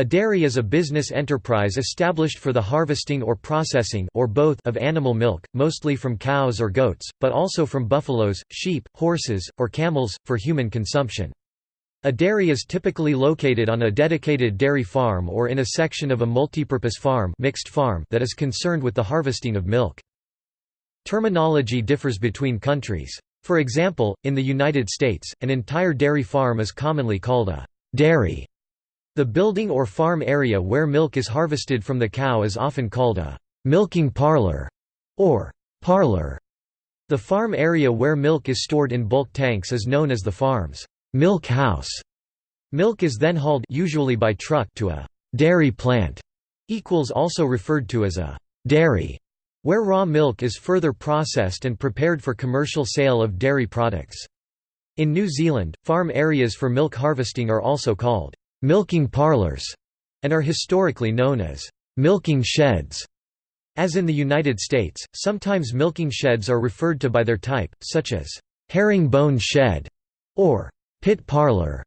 A dairy is a business enterprise established for the harvesting or processing or both of animal milk, mostly from cows or goats, but also from buffaloes, sheep, horses, or camels, for human consumption. A dairy is typically located on a dedicated dairy farm or in a section of a multipurpose farm, mixed farm that is concerned with the harvesting of milk. Terminology differs between countries. For example, in the United States, an entire dairy farm is commonly called a dairy the building or farm area where milk is harvested from the cow is often called a milking parlor or parlor. The farm area where milk is stored in bulk tanks is known as the farm's milk house. Milk is then hauled usually by truck to a dairy plant, equals also referred to as a dairy, where raw milk is further processed and prepared for commercial sale of dairy products. In New Zealand, farm areas for milk harvesting are also called milking parlors, and are historically known as milking sheds. As in the United States, sometimes milking sheds are referred to by their type, such as herringbone shed or pit parlor.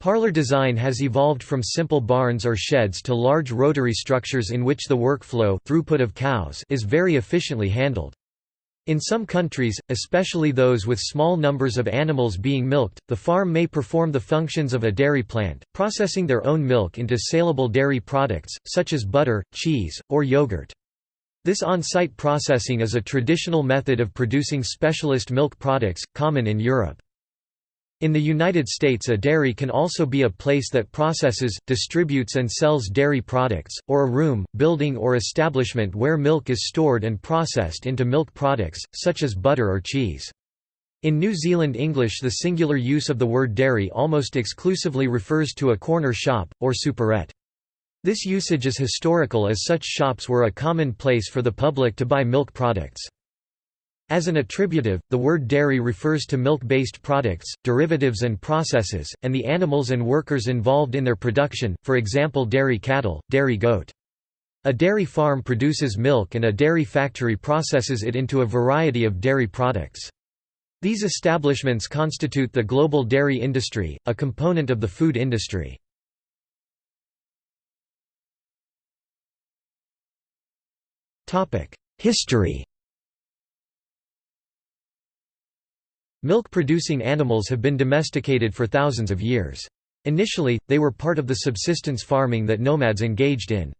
Parlor design has evolved from simple barns or sheds to large rotary structures in which the workflow throughput of cows is very efficiently handled. In some countries, especially those with small numbers of animals being milked, the farm may perform the functions of a dairy plant, processing their own milk into saleable dairy products, such as butter, cheese, or yogurt. This on-site processing is a traditional method of producing specialist milk products, common in Europe. In the United States a dairy can also be a place that processes, distributes and sells dairy products, or a room, building or establishment where milk is stored and processed into milk products, such as butter or cheese. In New Zealand English the singular use of the word dairy almost exclusively refers to a corner shop, or superette. This usage is historical as such shops were a common place for the public to buy milk products. As an attributive, the word dairy refers to milk-based products, derivatives and processes, and the animals and workers involved in their production, for example dairy cattle, dairy goat. A dairy farm produces milk and a dairy factory processes it into a variety of dairy products. These establishments constitute the global dairy industry, a component of the food industry. History Milk-producing animals have been domesticated for thousands of years. Initially, they were part of the subsistence farming that nomads engaged in.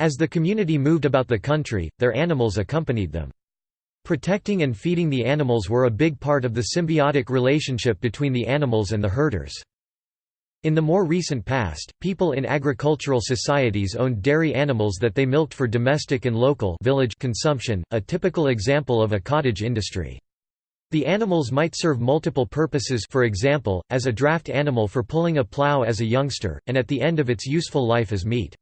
As the community moved about the country, their animals accompanied them. Protecting and feeding the animals were a big part of the symbiotic relationship between the animals and the herders. In the more recent past, people in agricultural societies owned dairy animals that they milked for domestic and local village consumption, a typical example of a cottage industry. The animals might serve multiple purposes for example, as a draft animal for pulling a plow as a youngster, and at the end of its useful life as meat.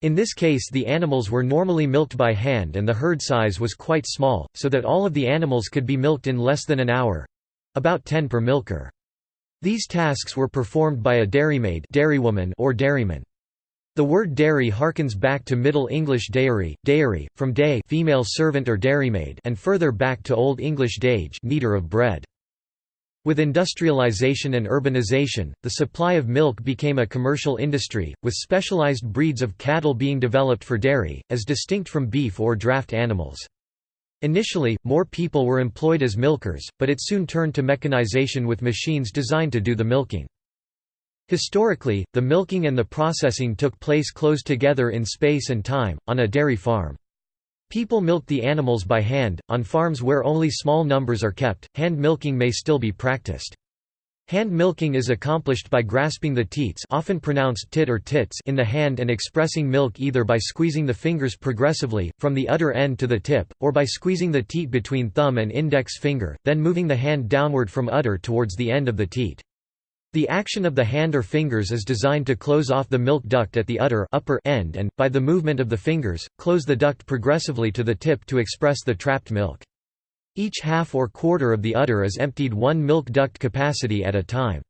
In this case the animals were normally milked by hand and the herd size was quite small, so that all of the animals could be milked in less than an hour—about 10 per milker. These tasks were performed by a dairymaid dairywoman or dairyman. The word dairy harkens back to Middle English dairy, dairy, from day female servant or dairymaid and further back to Old English dage kneader of bread. With industrialization and urbanization, the supply of milk became a commercial industry, with specialized breeds of cattle being developed for dairy, as distinct from beef or draft animals. Initially, more people were employed as milkers, but it soon turned to mechanization with machines designed to do the milking. Historically, the milking and the processing took place close together in space and time, on a dairy farm. People milked the animals by hand, on farms where only small numbers are kept, hand milking may still be practiced. Hand milking is accomplished by grasping the teats often pronounced tit or tits in the hand and expressing milk either by squeezing the fingers progressively, from the udder end to the tip, or by squeezing the teat between thumb and index finger, then moving the hand downward from udder towards the end of the teat. The action of the hand or fingers is designed to close off the milk duct at the udder upper end and, by the movement of the fingers, close the duct progressively to the tip to express the trapped milk. Each half or quarter of the udder is emptied one milk duct capacity at a time.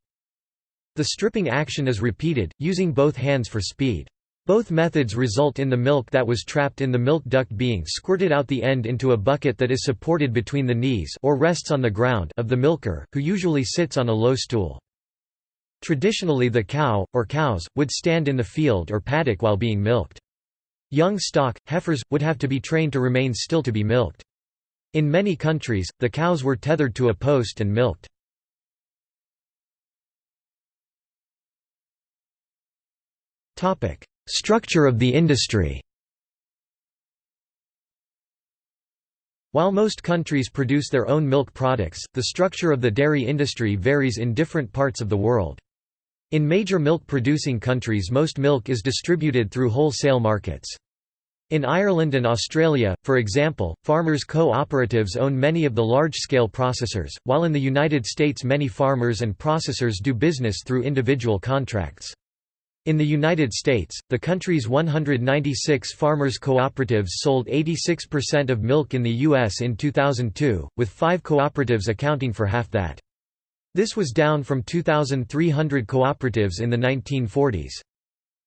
The stripping action is repeated, using both hands for speed. Both methods result in the milk that was trapped in the milk duct being squirted out the end into a bucket that is supported between the knees or rests on the ground of the milker, who usually sits on a low stool. Traditionally the cow, or cows, would stand in the field or paddock while being milked. Young stock, heifers, would have to be trained to remain still to be milked. In many countries, the cows were tethered to a post and milked. Structure of the industry While most countries produce their own milk products, the structure of the dairy industry varies in different parts of the world. In major milk-producing countries most milk is distributed through wholesale markets. In Ireland and Australia, for example, farmers' co-operatives own many of the large-scale processors, while in the United States many farmers and processors do business through individual contracts. In the United States, the country's 196 farmers' cooperatives sold 86% of milk in the U.S. in 2002, with five cooperatives accounting for half that. This was down from 2,300 cooperatives in the 1940s.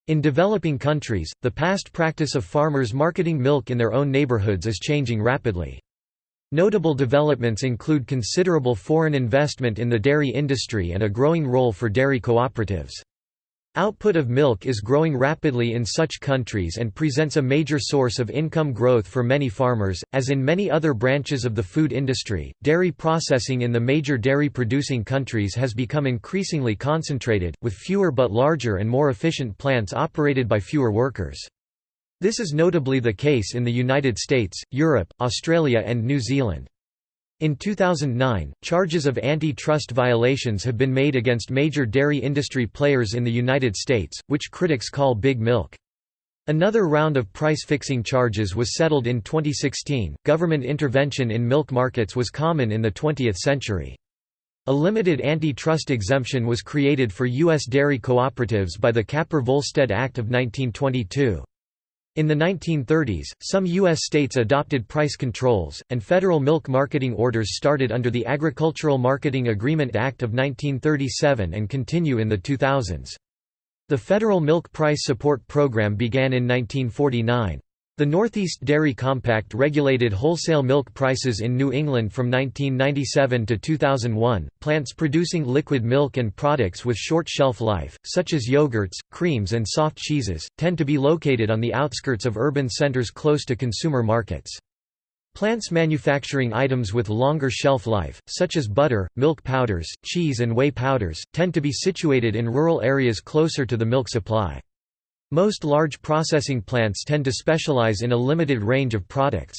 In developing countries, the past practice of farmers marketing milk in their own neighborhoods is changing rapidly. Notable developments include considerable foreign investment in the dairy industry and a growing role for dairy cooperatives. Output of milk is growing rapidly in such countries and presents a major source of income growth for many farmers. As in many other branches of the food industry, dairy processing in the major dairy producing countries has become increasingly concentrated, with fewer but larger and more efficient plants operated by fewer workers. This is notably the case in the United States, Europe, Australia, and New Zealand. In 2009, charges of antitrust violations have been made against major dairy industry players in the United States, which critics call Big Milk. Another round of price-fixing charges was settled in 2016. Government intervention in milk markets was common in the 20th century. A limited antitrust exemption was created for U.S. dairy cooperatives by the Capper-Volstead Act of 1922. In the 1930s, some U.S. states adopted price controls, and federal milk marketing orders started under the Agricultural Marketing Agreement Act of 1937 and continue in the 2000s. The Federal Milk Price Support Program began in 1949. The Northeast Dairy Compact regulated wholesale milk prices in New England from 1997 to 2001. Plants producing liquid milk and products with short shelf life, such as yogurts, creams, and soft cheeses, tend to be located on the outskirts of urban centers close to consumer markets. Plants manufacturing items with longer shelf life, such as butter, milk powders, cheese, and whey powders, tend to be situated in rural areas closer to the milk supply. Most large processing plants tend to specialize in a limited range of products.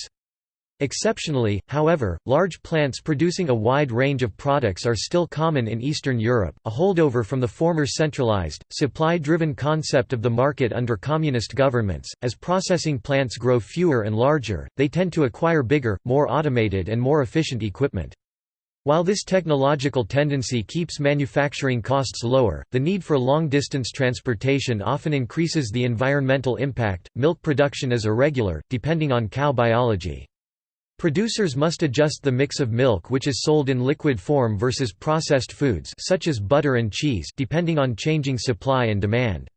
Exceptionally, however, large plants producing a wide range of products are still common in Eastern Europe, a holdover from the former centralized, supply-driven concept of the market under communist governments. As processing plants grow fewer and larger, they tend to acquire bigger, more automated and more efficient equipment. While this technological tendency keeps manufacturing costs lower, the need for long-distance transportation often increases the environmental impact. Milk production is irregular, depending on cow biology. Producers must adjust the mix of milk which is sold in liquid form versus processed foods such as butter and cheese depending on changing supply and demand.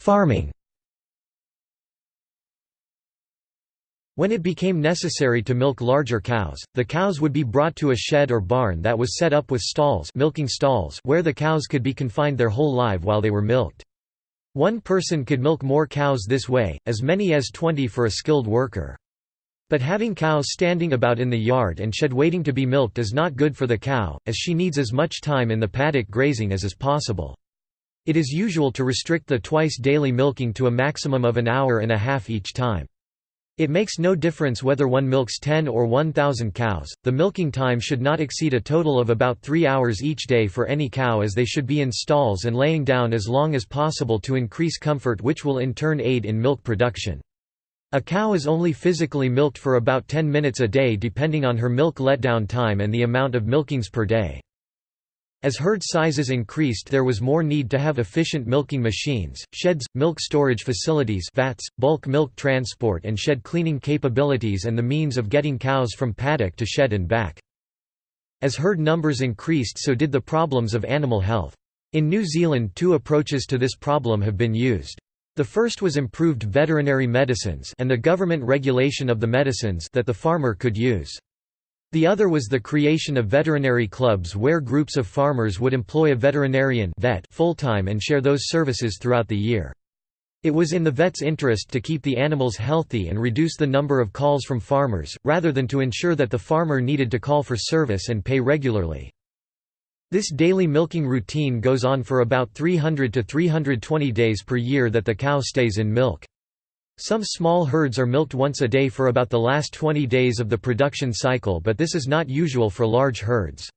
Farming When it became necessary to milk larger cows, the cows would be brought to a shed or barn that was set up with stalls, milking stalls where the cows could be confined their whole life while they were milked. One person could milk more cows this way, as many as 20 for a skilled worker. But having cows standing about in the yard and shed waiting to be milked is not good for the cow, as she needs as much time in the paddock grazing as is possible. It is usual to restrict the twice daily milking to a maximum of an hour and a half each time. It makes no difference whether one milks 10 or 1,000 cows, the milking time should not exceed a total of about 3 hours each day for any cow as they should be in stalls and laying down as long as possible to increase comfort which will in turn aid in milk production. A cow is only physically milked for about 10 minutes a day depending on her milk letdown time and the amount of milkings per day. As herd sizes increased there was more need to have efficient milking machines, sheds, milk storage facilities vats, bulk milk transport and shed cleaning capabilities and the means of getting cows from paddock to shed and back. As herd numbers increased so did the problems of animal health. In New Zealand two approaches to this problem have been used. The first was improved veterinary medicines and the government regulation of the medicines that the farmer could use. The other was the creation of veterinary clubs where groups of farmers would employ a veterinarian vet full-time and share those services throughout the year. It was in the vet's interest to keep the animals healthy and reduce the number of calls from farmers, rather than to ensure that the farmer needed to call for service and pay regularly. This daily milking routine goes on for about 300 to 320 days per year that the cow stays in milk. Some small herds are milked once a day for about the last 20 days of the production cycle but this is not usual for large herds.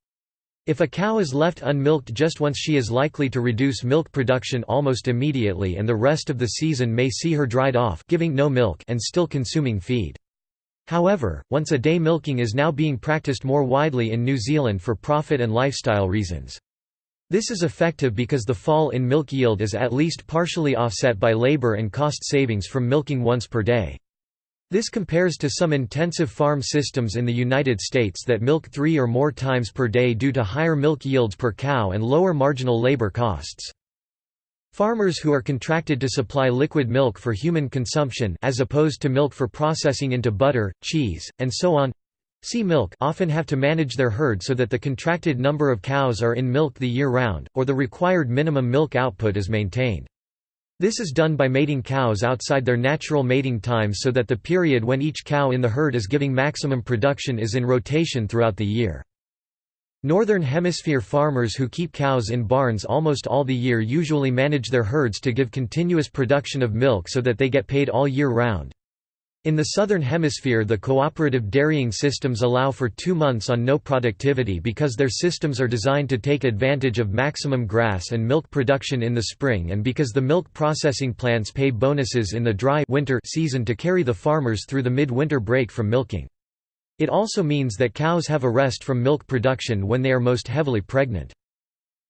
If a cow is left unmilked just once she is likely to reduce milk production almost immediately and the rest of the season may see her dried off giving no milk and still consuming feed. However, once-a-day milking is now being practiced more widely in New Zealand for profit and lifestyle reasons. This is effective because the fall in milk yield is at least partially offset by labor and cost savings from milking once per day. This compares to some intensive farm systems in the United States that milk three or more times per day due to higher milk yields per cow and lower marginal labor costs. Farmers who are contracted to supply liquid milk for human consumption as opposed to milk for processing into butter, cheese, and so on see milk often have to manage their herd so that the contracted number of cows are in milk the year round, or the required minimum milk output is maintained. This is done by mating cows outside their natural mating times so that the period when each cow in the herd is giving maximum production is in rotation throughout the year. Northern Hemisphere farmers who keep cows in barns almost all the year usually manage their herds to give continuous production of milk so that they get paid all year round. In the Southern Hemisphere the cooperative dairying systems allow for two months on no productivity because their systems are designed to take advantage of maximum grass and milk production in the spring and because the milk processing plants pay bonuses in the dry winter season to carry the farmers through the mid-winter break from milking. It also means that cows have a rest from milk production when they are most heavily pregnant.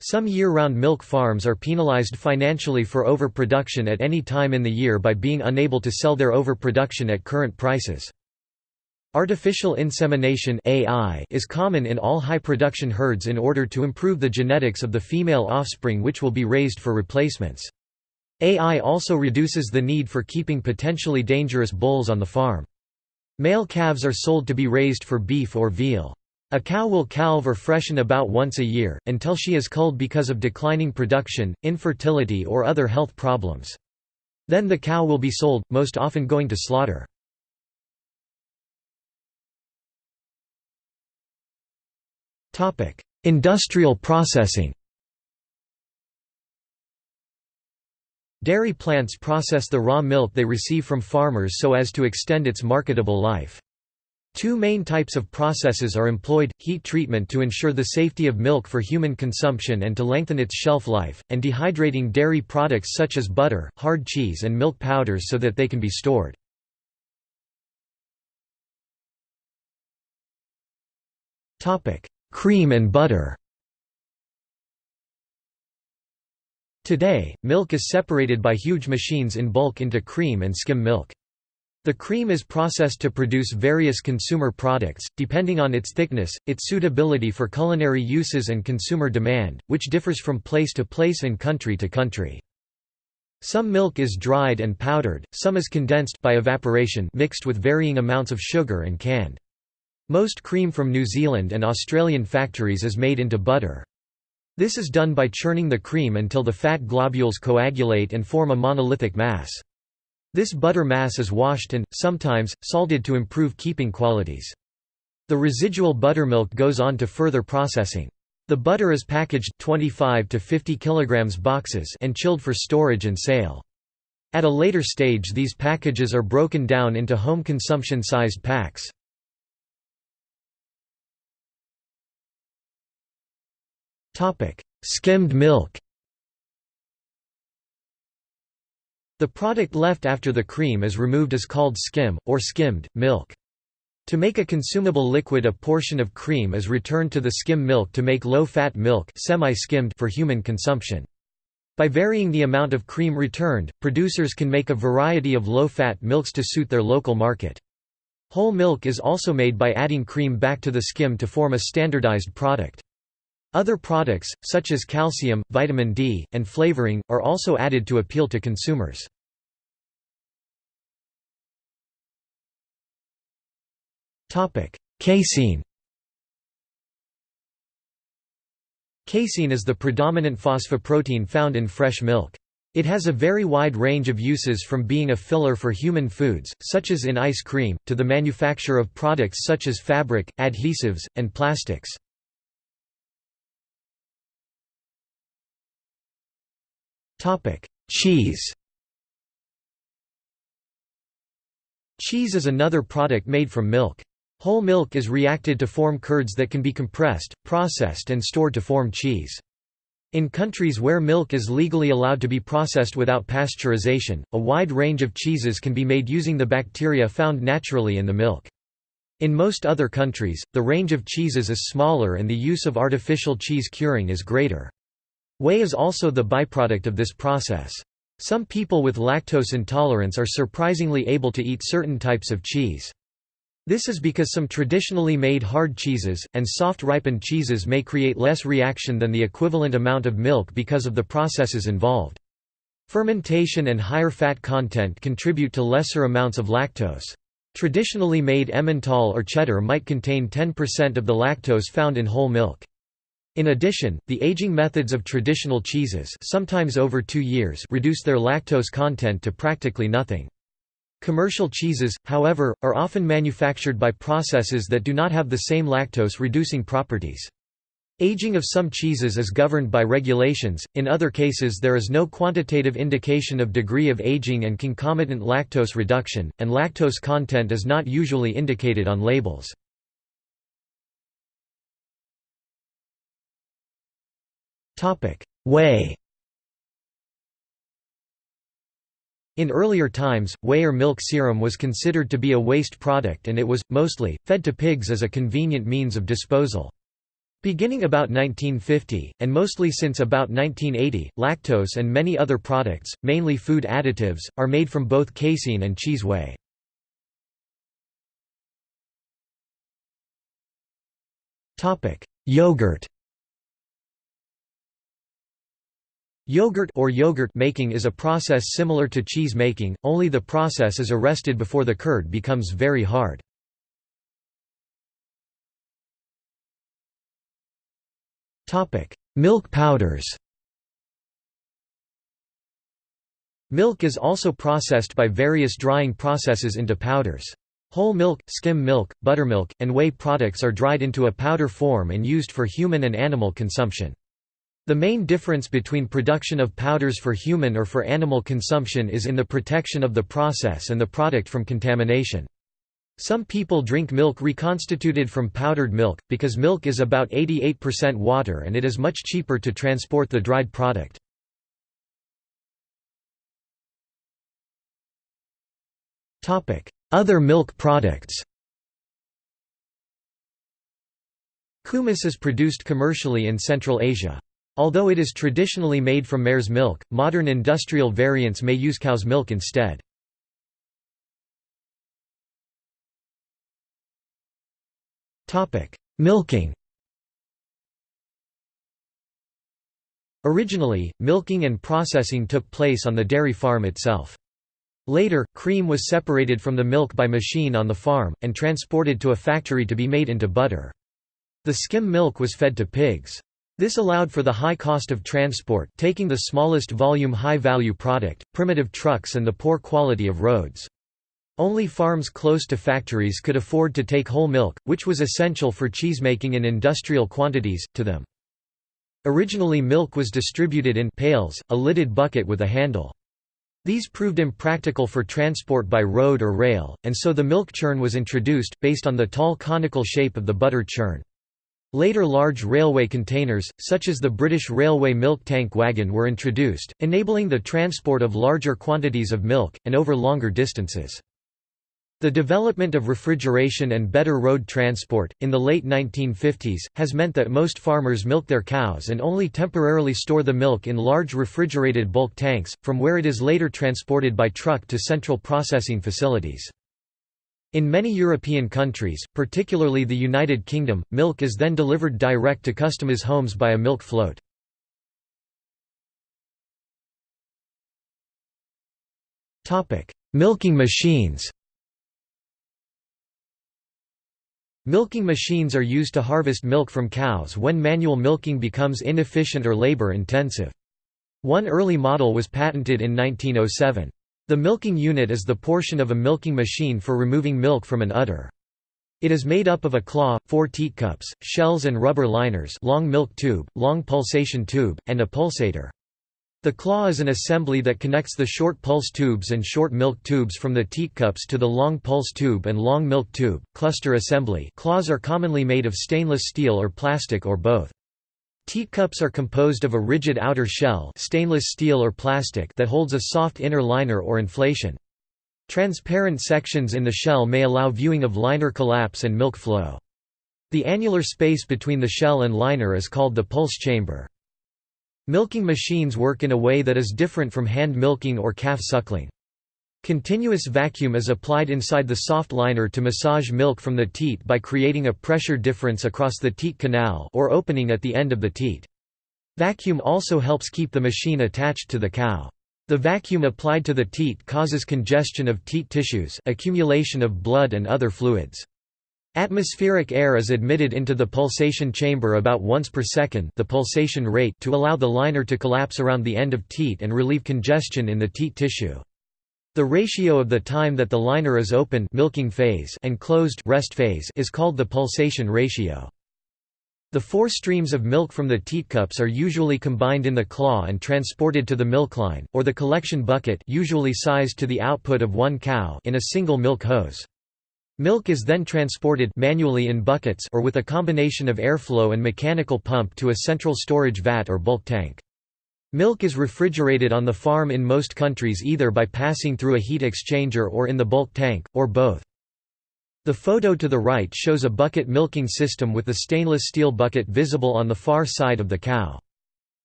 Some year-round milk farms are penalized financially for overproduction at any time in the year by being unable to sell their overproduction at current prices. Artificial insemination AI is common in all high-production herds in order to improve the genetics of the female offspring which will be raised for replacements. AI also reduces the need for keeping potentially dangerous bulls on the farm. Male calves are sold to be raised for beef or veal. A cow will calve or freshen about once a year, until she is culled because of declining production, infertility or other health problems. Then the cow will be sold, most often going to slaughter. Industrial processing Dairy plants process the raw milk they receive from farmers so as to extend its marketable life. Two main types of processes are employed, heat treatment to ensure the safety of milk for human consumption and to lengthen its shelf life, and dehydrating dairy products such as butter, hard cheese and milk powders so that they can be stored. Cream and butter Today, milk is separated by huge machines in bulk into cream and skim milk. The cream is processed to produce various consumer products, depending on its thickness, its suitability for culinary uses and consumer demand, which differs from place to place and country to country. Some milk is dried and powdered, some is condensed by evaporation mixed with varying amounts of sugar and canned. Most cream from New Zealand and Australian factories is made into butter. This is done by churning the cream until the fat globules coagulate and form a monolithic mass. This butter mass is washed and, sometimes, salted to improve keeping qualities. The residual buttermilk goes on to further processing. The butter is packaged 25 to 50 kg boxes and chilled for storage and sale. At a later stage these packages are broken down into home consumption sized packs. Skimmed milk The product left after the cream is removed is called skim, or skimmed, milk. To make a consumable liquid a portion of cream is returned to the skim milk to make low-fat milk semi-skimmed for human consumption. By varying the amount of cream returned, producers can make a variety of low-fat milks to suit their local market. Whole milk is also made by adding cream back to the skim to form a standardized product. Other products, such as calcium, vitamin D, and flavoring, are also added to appeal to consumers. Casein Casein is the predominant phosphoprotein found in fresh milk. It has a very wide range of uses from being a filler for human foods, such as in ice cream, to the manufacture of products such as fabric, adhesives, and plastics. Cheese Cheese is another product made from milk. Whole milk is reacted to form curds that can be compressed, processed and stored to form cheese. In countries where milk is legally allowed to be processed without pasteurization, a wide range of cheeses can be made using the bacteria found naturally in the milk. In most other countries, the range of cheeses is smaller and the use of artificial cheese curing is greater. Whey is also the byproduct of this process. Some people with lactose intolerance are surprisingly able to eat certain types of cheese. This is because some traditionally made hard cheeses, and soft ripened cheeses may create less reaction than the equivalent amount of milk because of the processes involved. Fermentation and higher fat content contribute to lesser amounts of lactose. Traditionally made Emmental or cheddar might contain 10% of the lactose found in whole milk. In addition, the aging methods of traditional cheeses sometimes over two years reduce their lactose content to practically nothing. Commercial cheeses, however, are often manufactured by processes that do not have the same lactose-reducing properties. Aging of some cheeses is governed by regulations, in other cases there is no quantitative indication of degree of aging and concomitant lactose reduction, and lactose content is not usually indicated on labels. Whey In earlier times, whey or milk serum was considered to be a waste product and it was, mostly, fed to pigs as a convenient means of disposal. Beginning about 1950, and mostly since about 1980, lactose and many other products, mainly food additives, are made from both casein and cheese whey. Yogurt Yogurt or yogurt making is a process similar to cheese making, only the process is arrested before the curd becomes very hard. Topic: Milk powders Milk is also processed by various drying processes into powders. Whole milk, skim milk, buttermilk, and whey products are dried into a powder form and used for human and animal consumption. The main difference between production of powders for human or for animal consumption is in the protection of the process and the product from contamination. Some people drink milk reconstituted from powdered milk, because milk is about 88% water and it is much cheaper to transport the dried product. Other milk products Kumis is produced commercially in Central Asia. Although it is traditionally made from mare's milk, modern industrial variants may use cow's milk instead. Milking Originally, milking and processing took place on the dairy farm itself. Later, cream was separated from the milk by machine on the farm, and transported to a factory to be made into butter. The skim milk was fed to pigs. This allowed for the high cost of transport taking the smallest volume high-value product, primitive trucks and the poor quality of roads. Only farms close to factories could afford to take whole milk, which was essential for cheesemaking in industrial quantities, to them. Originally milk was distributed in pails, a lidded bucket with a handle. These proved impractical for transport by road or rail, and so the milk churn was introduced, based on the tall conical shape of the butter churn. Later large railway containers, such as the British Railway milk tank wagon were introduced, enabling the transport of larger quantities of milk, and over longer distances. The development of refrigeration and better road transport, in the late 1950s, has meant that most farmers milk their cows and only temporarily store the milk in large refrigerated bulk tanks, from where it is later transported by truck to central processing facilities. In many European countries, particularly the United Kingdom, milk is then delivered direct to customers' homes by a milk float. Milking machines Milking machines are used to harvest milk from cows when manual milking becomes inefficient or labor-intensive. One early model was patented in 1907. The milking unit is the portion of a milking machine for removing milk from an udder. It is made up of a claw, four teat cups, shells and rubber liners long milk tube, long pulsation tube, and a pulsator. The claw is an assembly that connects the short pulse tubes and short milk tubes from the teat cups to the long pulse tube and long milk tube. Cluster assembly claws are commonly made of stainless steel or plastic or both. Teat cups are composed of a rigid outer shell stainless steel or plastic that holds a soft inner liner or inflation. Transparent sections in the shell may allow viewing of liner collapse and milk flow. The annular space between the shell and liner is called the pulse chamber. Milking machines work in a way that is different from hand milking or calf suckling. Continuous vacuum is applied inside the soft liner to massage milk from the teat by creating a pressure difference across the teat canal or opening at the end of the teat. Vacuum also helps keep the machine attached to the cow. The vacuum applied to the teat causes congestion of teat tissues accumulation of blood and other fluids. Atmospheric air is admitted into the pulsation chamber about once per second the pulsation rate to allow the liner to collapse around the end of teat and relieve congestion in the teat tissue. The ratio of the time that the liner is open milking phase and closed rest phase is called the pulsation ratio. The four streams of milk from the teatcups are usually combined in the claw and transported to the milkline, or the collection bucket usually sized to the output of one cow in a single milk hose. Milk is then transported manually in buckets or with a combination of airflow and mechanical pump to a central storage vat or bulk tank. Milk is refrigerated on the farm in most countries either by passing through a heat exchanger or in the bulk tank, or both. The photo to the right shows a bucket milking system with the stainless steel bucket visible on the far side of the cow.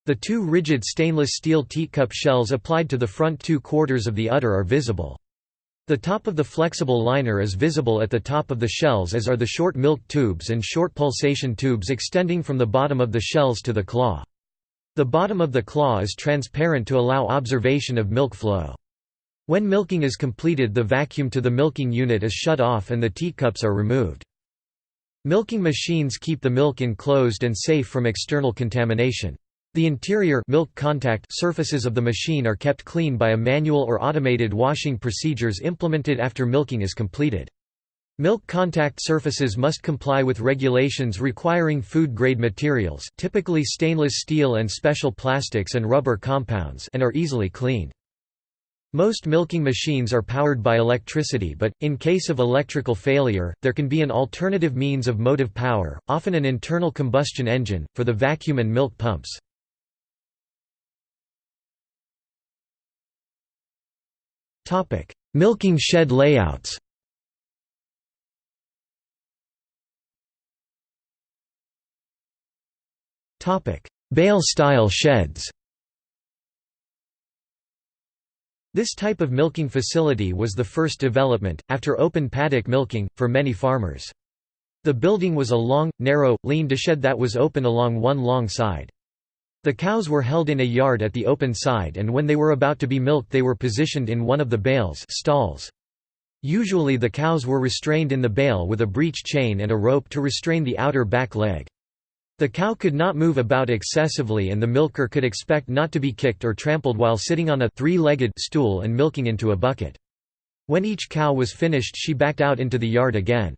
The two rigid stainless steel teatcup shells applied to the front two quarters of the udder are visible. The top of the flexible liner is visible at the top of the shells as are the short milk tubes and short pulsation tubes extending from the bottom of the shells to the claw. The bottom of the claw is transparent to allow observation of milk flow. When milking is completed the vacuum to the milking unit is shut off and the teatcups are removed. Milking machines keep the milk enclosed and safe from external contamination. The interior milk contact surfaces of the machine are kept clean by a manual or automated washing procedures implemented after milking is completed. Milk contact surfaces must comply with regulations requiring food-grade materials typically stainless steel and special plastics and rubber compounds and are easily cleaned. Most milking machines are powered by electricity but, in case of electrical failure, there can be an alternative means of motive power, often an internal combustion engine, for the vacuum and milk pumps. Milking shed layouts Bale-style sheds This type of milking facility was the first development, after open paddock milking, for many farmers. The building was a long, narrow, lean to shed that was open along one long side. The cows were held in a yard at the open side and when they were about to be milked they were positioned in one of the bales stalls. Usually the cows were restrained in the bale with a breech chain and a rope to restrain the outer back leg. The cow could not move about excessively and the milker could expect not to be kicked or trampled while sitting on a three-legged stool and milking into a bucket. When each cow was finished she backed out into the yard again.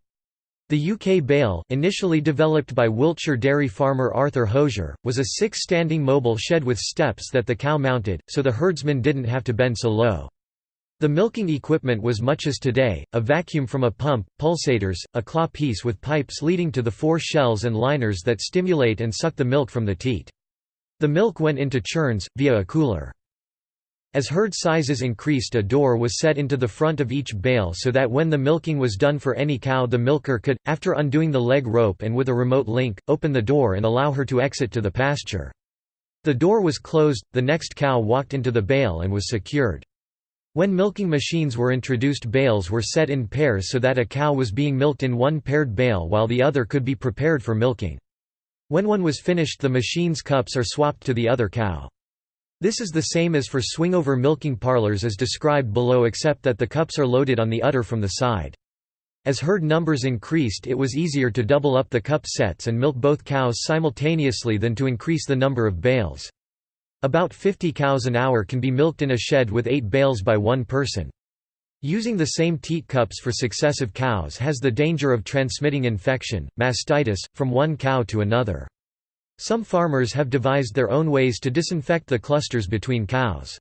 The UK bale, initially developed by Wiltshire dairy farmer Arthur Hosier, was a six-standing mobile shed with steps that the cow mounted, so the herdsman didn't have to bend so low. The milking equipment was much as today, a vacuum from a pump, pulsators, a claw piece with pipes leading to the four shells and liners that stimulate and suck the milk from the teat. The milk went into churns, via a cooler. As herd sizes increased a door was set into the front of each bale so that when the milking was done for any cow the milker could, after undoing the leg rope and with a remote link, open the door and allow her to exit to the pasture. The door was closed, the next cow walked into the bale and was secured. When milking machines were introduced bales were set in pairs so that a cow was being milked in one paired bale while the other could be prepared for milking. When one was finished the machine's cups are swapped to the other cow. This is the same as for swingover milking parlors as described below except that the cups are loaded on the udder from the side. As herd numbers increased it was easier to double up the cup sets and milk both cows simultaneously than to increase the number of bales. About 50 cows an hour can be milked in a shed with 8 bales by one person. Using the same teat cups for successive cows has the danger of transmitting infection, mastitis, from one cow to another. Some farmers have devised their own ways to disinfect the clusters between cows.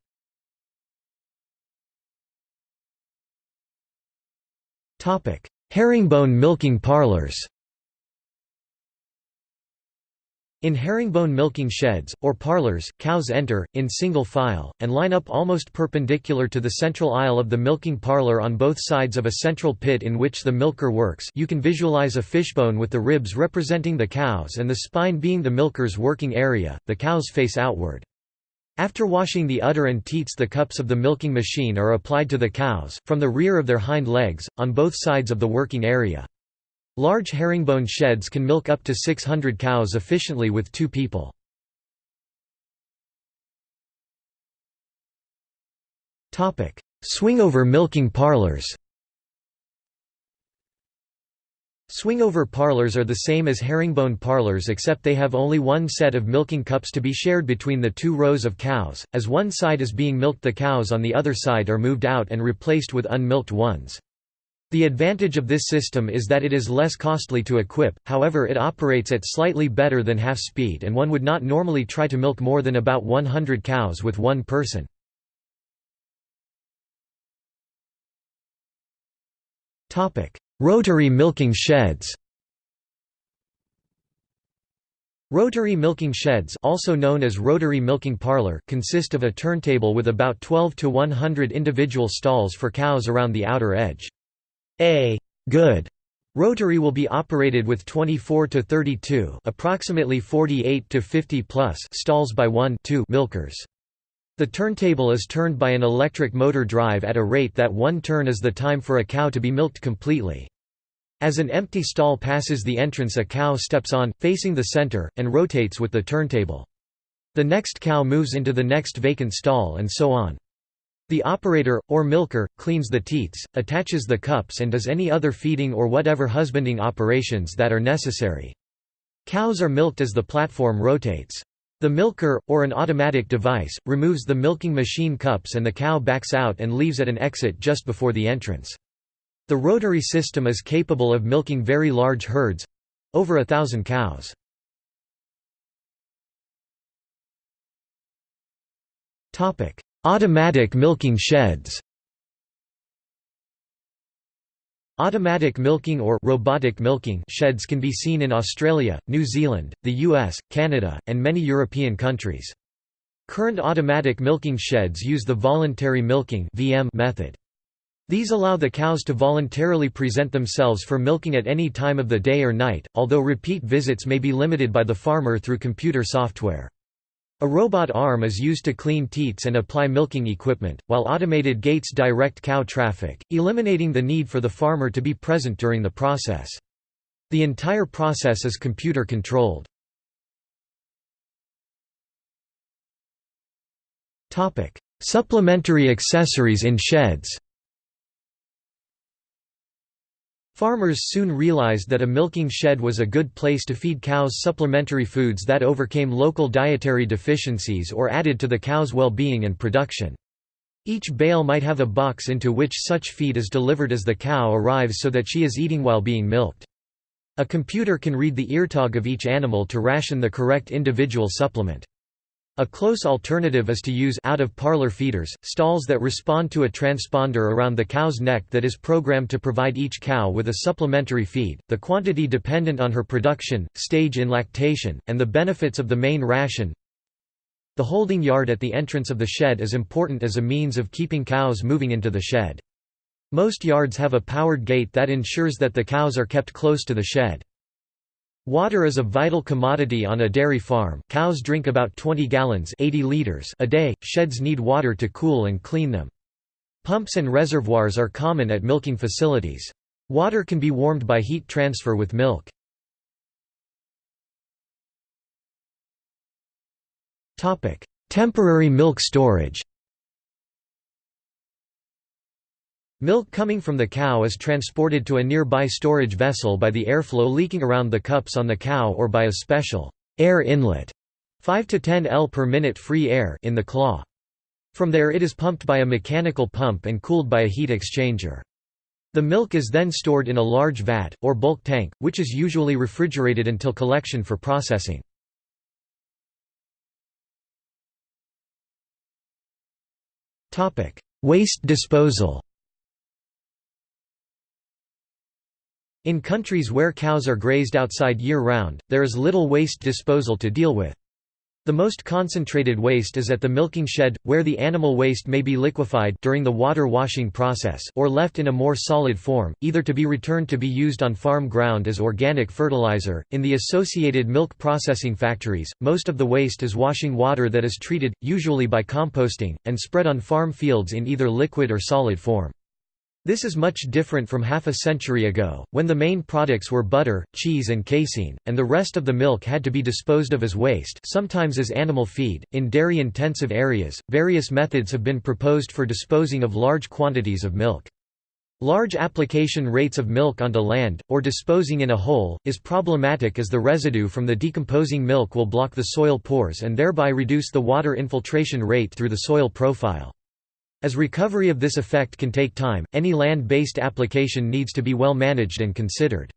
Herringbone milking parlors In herringbone milking sheds, or parlors, cows enter, in single file, and line up almost perpendicular to the central aisle of the milking parlor on both sides of a central pit in which the milker works you can visualize a fishbone with the ribs representing the cows and the spine being the milker's working area, the cows face outward. After washing the udder and teats the cups of the milking machine are applied to the cows, from the rear of their hind legs, on both sides of the working area. Large herringbone sheds can milk up to 600 cows efficiently with two people. Swingover milking parlors Swingover parlors are the same as herringbone parlors except they have only one set of milking cups to be shared between the two rows of cows, as one side is being milked the cows on the other side are moved out and replaced with unmilked ones. The advantage of this system is that it is less costly to equip, however it operates at slightly better than half speed and one would not normally try to milk more than about 100 cows with one person. Rotary milking sheds Rotary milking sheds also known as rotary milking parlor consist of a turntable with about 12 to 100 individual stalls for cows around the outer edge. A good rotary will be operated with 24 to 32 approximately 48 to 50 plus stalls by 1 2 milkers. The turntable is turned by an electric motor drive at a rate that one turn is the time for a cow to be milked completely. As an empty stall passes the entrance a cow steps on, facing the center, and rotates with the turntable. The next cow moves into the next vacant stall and so on. The operator, or milker, cleans the teats, attaches the cups and does any other feeding or whatever husbanding operations that are necessary. Cows are milked as the platform rotates. The milker, or an automatic device, removes the milking machine cups and the cow backs out and leaves at an exit just before the entrance. The rotary system is capable of milking very large herds—over a thousand cows. Automatic milking sheds Automatic milking or robotic milking sheds can be seen in Australia, New Zealand, the US, Canada, and many European countries. Current automatic milking sheds use the voluntary milking method. These allow the cows to voluntarily present themselves for milking at any time of the day or night, although repeat visits may be limited by the farmer through computer software. A robot arm is used to clean teats and apply milking equipment, while automated gates direct cow traffic, eliminating the need for the farmer to be present during the process. The entire process is computer controlled. Supplementary accessories in sheds Farmers soon realized that a milking shed was a good place to feed cows supplementary foods that overcame local dietary deficiencies or added to the cow's well-being and production. Each bale might have a box into which such feed is delivered as the cow arrives so that she is eating while being milked. A computer can read the eartag of each animal to ration the correct individual supplement. A close alternative is to use out-of-parlor feeders, stalls that respond to a transponder around the cow's neck that is programmed to provide each cow with a supplementary feed, the quantity dependent on her production, stage in lactation, and the benefits of the main ration. The holding yard at the entrance of the shed is important as a means of keeping cows moving into the shed. Most yards have a powered gate that ensures that the cows are kept close to the shed. Water is a vital commodity on a dairy farm cows drink about 20 gallons 80 liters a day, sheds need water to cool and clean them. Pumps and reservoirs are common at milking facilities. Water can be warmed by heat transfer with milk. Temporary milk storage Milk coming from the cow is transported to a nearby storage vessel by the airflow leaking around the cups on the cow or by a special air inlet 5 to 10 L per minute free air in the claw. From there it is pumped by a mechanical pump and cooled by a heat exchanger. The milk is then stored in a large vat, or bulk tank, which is usually refrigerated until collection for processing. Waste disposal In countries where cows are grazed outside year-round, there is little waste disposal to deal with. The most concentrated waste is at the milking shed, where the animal waste may be liquefied during the water washing process or left in a more solid form, either to be returned to be used on farm ground as organic fertilizer. In the associated milk processing factories, most of the waste is washing water that is treated, usually by composting, and spread on farm fields in either liquid or solid form. This is much different from half a century ago, when the main products were butter, cheese, and casein, and the rest of the milk had to be disposed of as waste, sometimes as animal feed. In dairy intensive areas, various methods have been proposed for disposing of large quantities of milk. Large application rates of milk onto land, or disposing in a hole, is problematic as the residue from the decomposing milk will block the soil pores and thereby reduce the water infiltration rate through the soil profile. As recovery of this effect can take time, any land-based application needs to be well managed and considered.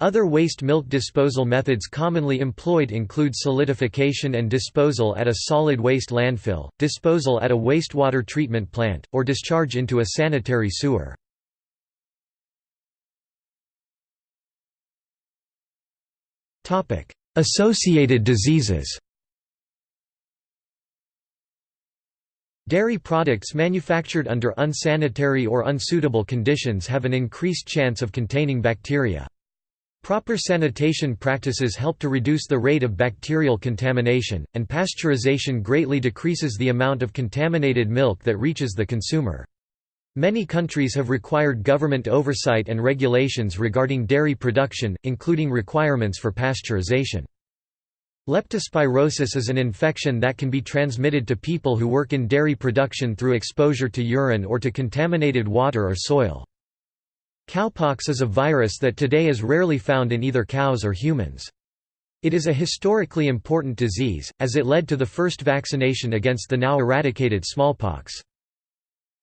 Other waste milk disposal methods commonly employed include solidification and disposal at a solid waste landfill, disposal at a wastewater treatment plant, or discharge into a sanitary sewer. Associated diseases Dairy products manufactured under unsanitary or unsuitable conditions have an increased chance of containing bacteria. Proper sanitation practices help to reduce the rate of bacterial contamination, and pasteurization greatly decreases the amount of contaminated milk that reaches the consumer. Many countries have required government oversight and regulations regarding dairy production, including requirements for pasteurization. Leptospirosis is an infection that can be transmitted to people who work in dairy production through exposure to urine or to contaminated water or soil. Cowpox is a virus that today is rarely found in either cows or humans. It is a historically important disease, as it led to the first vaccination against the now eradicated smallpox.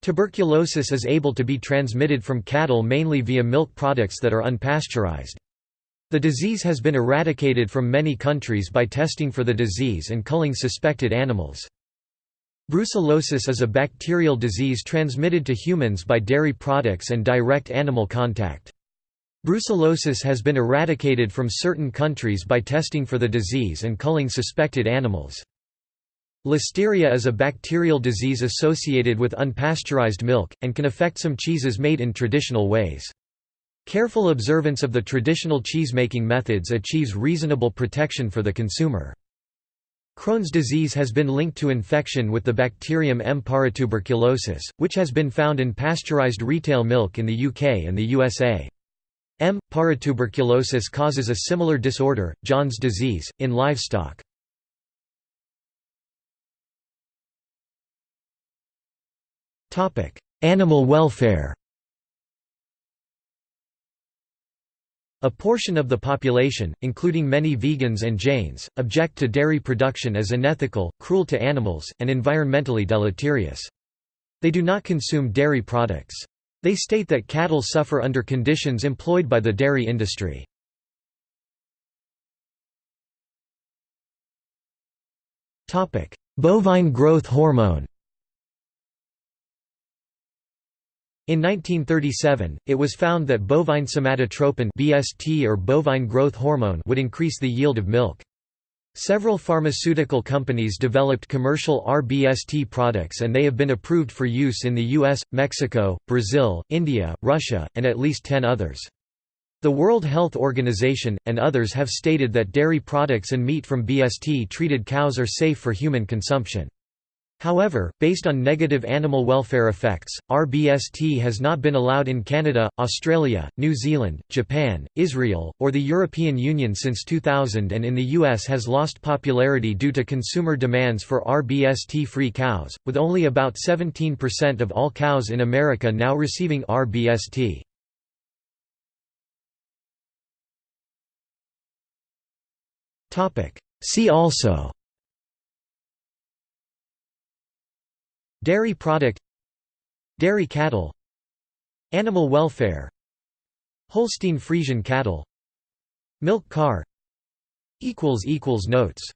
Tuberculosis is able to be transmitted from cattle mainly via milk products that are unpasteurized. The disease has been eradicated from many countries by testing for the disease and culling suspected animals. Brucellosis is a bacterial disease transmitted to humans by dairy products and direct animal contact. Brucellosis has been eradicated from certain countries by testing for the disease and culling suspected animals. Listeria is a bacterial disease associated with unpasteurized milk, and can affect some cheeses made in traditional ways. Careful observance of the traditional cheesemaking methods achieves reasonable protection for the consumer. Crohn's disease has been linked to infection with the bacterium M. paratuberculosis, which has been found in pasteurized retail milk in the UK and the USA. M. paratuberculosis causes a similar disorder, Johne's disease, in livestock. Animal welfare A portion of the population, including many vegans and Jains, object to dairy production as unethical, cruel to animals, and environmentally deleterious. They do not consume dairy products. They state that cattle suffer under conditions employed by the dairy industry. Bovine growth hormone In 1937, it was found that bovine somatotropin (BST or bovine growth hormone) would increase the yield of milk. Several pharmaceutical companies developed commercial RBST products and they have been approved for use in the US, Mexico, Brazil, India, Russia, and at least 10 others. The World Health Organization, and others have stated that dairy products and meat from BST-treated cows are safe for human consumption. However, based on negative animal welfare effects, RBST has not been allowed in Canada, Australia, New Zealand, Japan, Israel, or the European Union since 2000 and in the US has lost popularity due to consumer demands for RBST-free cows, with only about 17% of all cows in America now receiving RBST. See also Dairy product Dairy cattle Animal welfare Holstein Friesian cattle Milk car Notes